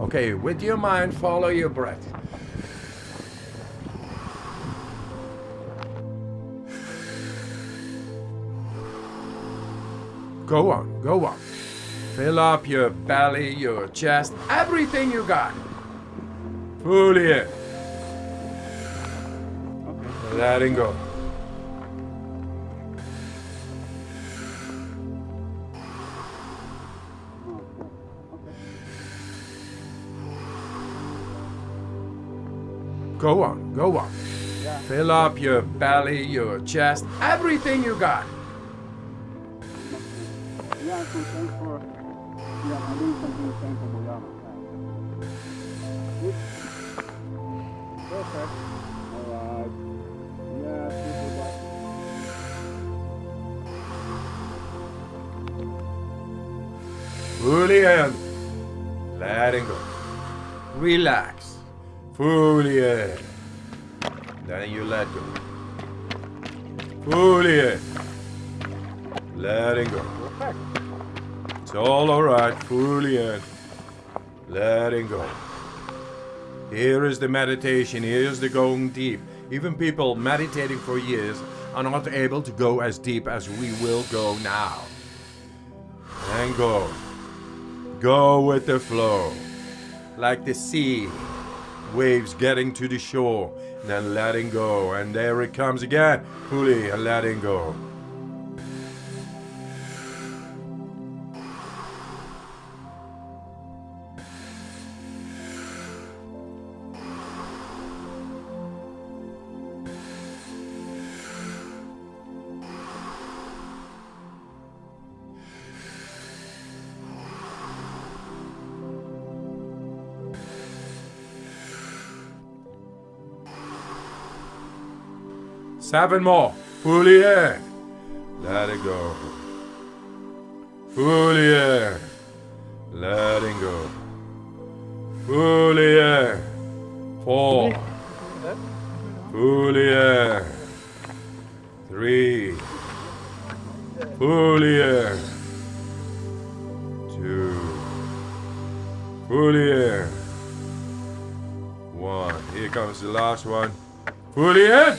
Okay, with your mind, follow your breath. Go on, go on. Fill up your belly, your chest, everything you got. Fully in. Letting go. Go on, go on. Fill up your belly, your chest, everything you got. Yeah, so thanks for yeah, I'm doing something. Alright. Yeah. Fully in. Letting go. Relax. Fully in. Then you let go. Fully in. Letting go. It's all alright. Fully in. Letting go. Here is the meditation. Here's the going deep. Even people meditating for years are not able to go as deep as we will go now. And go. Go with the flow. Like the sea. Waves getting to the shore. Then letting go. And there it comes again. Fully letting go. Seven more. In. Let it go. In. Letting go. In. Four. In. Three. In. Two. In. One. Here comes the last one. In.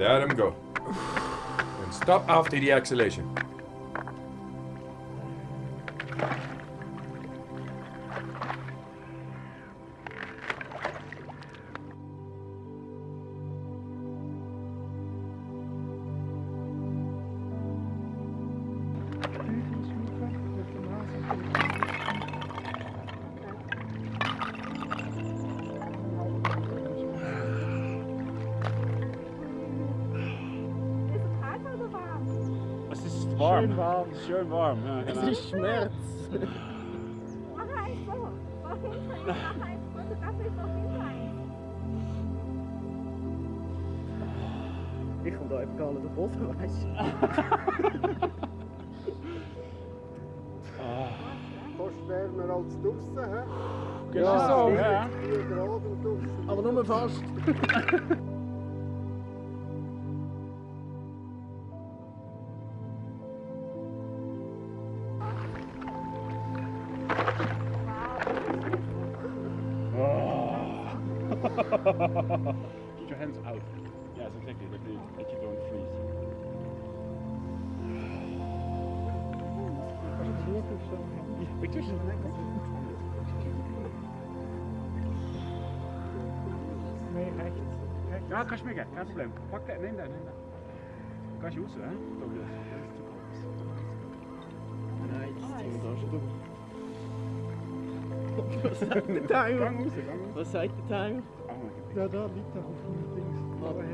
Let him go. And stop after the exhalation. warm. Schön warm, schön warm. Ja, genau. Es ist Schmerz. Mach eins. Mach Ich kom da eben gerade de bot wijs. Kost wärmer als draussen, hè? Genau so, ja. Aber nur fast. Keep your hands out. Yes, exactly. That you, that you don't freeze. Pictures? Nee, rechts. rechts. Ja, kannst mir kein Problem. Pack den, nimm den, nimm den. Gehst du raus, hä? Douglas? Das ist zu groß. Nein, das ist da schon Was sagt der Timer? Gang raus, gang raus. Was sagt der Timer? Ja, da liegt er auf dem Dings. Aber.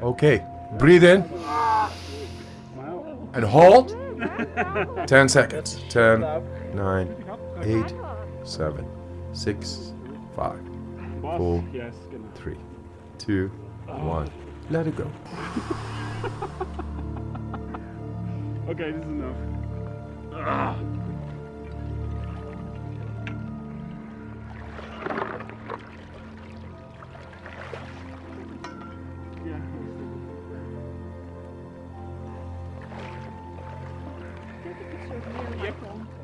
Okay, breathe in and hold. 10 seconds. 10, 9, 8, 7, 6, 5, Boss? Four. Yes, genau. 3, 2, 1. Let it go. Okay, this is enough. Ah. Ja, Take a picture of me and my Yep.